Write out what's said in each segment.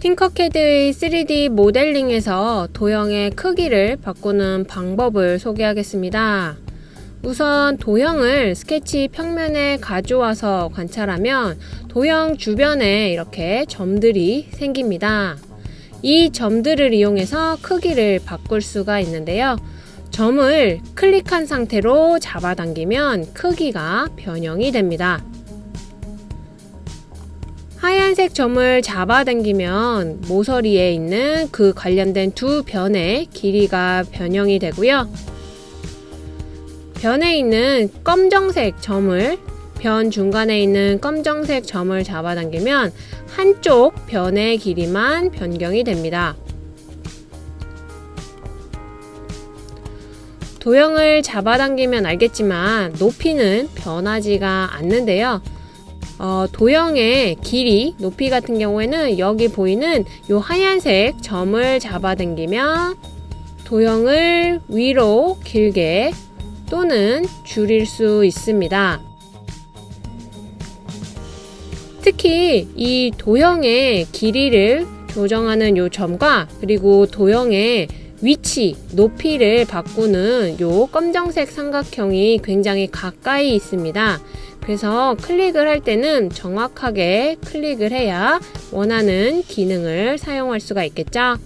팅커캐드의 3D 모델링에서 도형의 크기를 바꾸는 방법을 소개하겠습니다. 우선 도형을 스케치 평면에 가져와서 관찰하면 도형 주변에 이렇게 점들이 생깁니다. 이 점들을 이용해서 크기를 바꿀 수가 있는데요. 점을 클릭한 상태로 잡아당기면 크기가 변형이 됩니다. 하얀색 점을 잡아당기면 모서리에 있는 그 관련된 두 변의 길이가 변형이 되고요. 변에 있는 검정색 점을 변 중간에 있는 검정색 점을 잡아당기면 한쪽 변의 길이만 변경이 됩니다. 도형을 잡아당기면 알겠지만 높이는 변하지가 않는데요. 어, 도형의 길이, 높이 같은 경우에는 여기 보이는 이 하얀색 점을 잡아당기면 도형을 위로 길게 또는 줄일 수 있습니다. 특히 이 도형의 길이를 조정하는 이 점과 그리고 도형의 위치, 높이를 바꾸는 이 검정색 삼각형이 굉장히 가까이 있습니다. 그래서 클릭을 할 때는 정확하게 클릭을 해야 원하는 기능을 사용할 수가 있겠죠.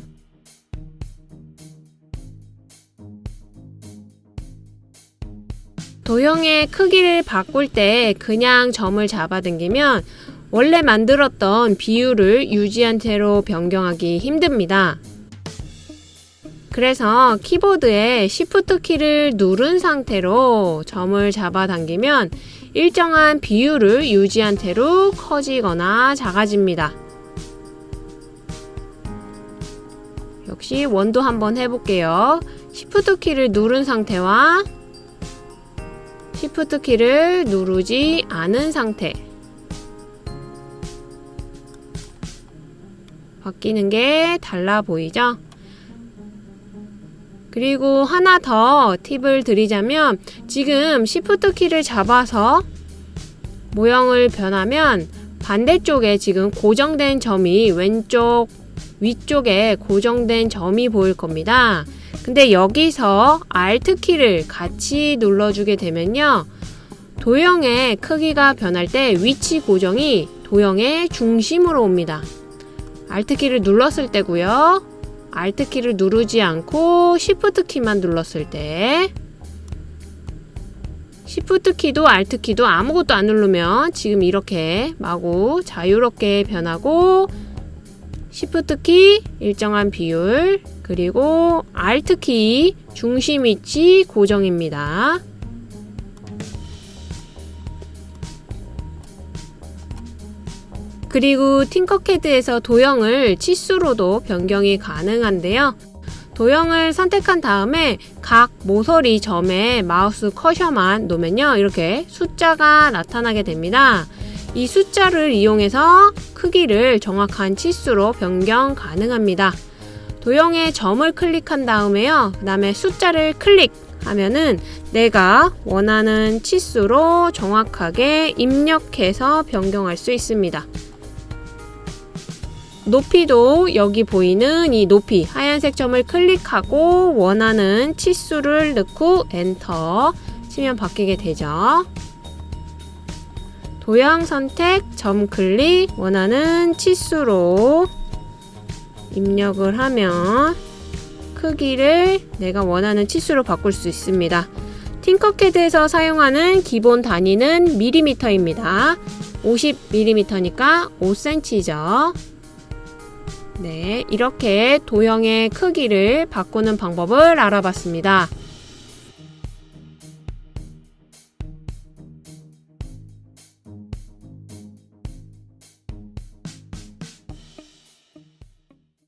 도형의 크기를 바꿀 때 그냥 점을 잡아당기면 원래 만들었던 비율을 유지한 채로 변경하기 힘듭니다. 그래서 키보드에 Shift 키를 누른 상태로 점을 잡아당기면 일정한 비율을 유지한 채로 커지거나 작아집니다. 역시 원도 한번 해볼게요. Shift 키를 누른 상태와 Shift 키를 누르지 않은 상태 바뀌는 게 달라 보이죠? 그리고 하나 더 팁을 드리자면 지금 Shift 키를 잡아서 모형을 변하면 반대쪽에 지금 고정된 점이 왼쪽 위쪽에 고정된 점이 보일 겁니다. 근데 여기서 Alt 키를 같이 눌러주게 되면요. 도형의 크기가 변할 때 위치 고정이 도형의 중심으로 옵니다. Alt 키를 눌렀을 때고요. Alt 키를 누르지 않고 Shift 키만 눌렀을 때 Shift 키도 Alt 키도 아무것도 안 누르면 지금 이렇게 마구 자유롭게 변하고 Shift 키 일정한 비율 그리고 Alt 키 중심 위치 고정입니다. 그리고 팅커캐드에서 도형을 치수로도 변경이 가능한데요. 도형을 선택한 다음에 각 모서리 점에 마우스 커셔만 놓으면요. 이렇게 숫자가 나타나게 됩니다. 이 숫자를 이용해서 크기를 정확한 치수로 변경 가능합니다. 도형의 점을 클릭한 다음에요. 그 다음에 숫자를 클릭하면은 내가 원하는 치수로 정확하게 입력해서 변경할 수 있습니다. 높이도 여기 보이는 이 높이 하얀색 점을 클릭하고 원하는 치수를 넣고 엔터 치면 바뀌게 되죠. 도형 선택, 점 클릭, 원하는 치수로 입력을 하면 크기를 내가 원하는 치수로 바꿀 수 있습니다. 팅커캐드에서 사용하는 기본 단위는 밀리미터입니다. 50mm니까 5cm죠. 네, 이렇게 도형의 크기를 바꾸는 방법을 알아봤습니다.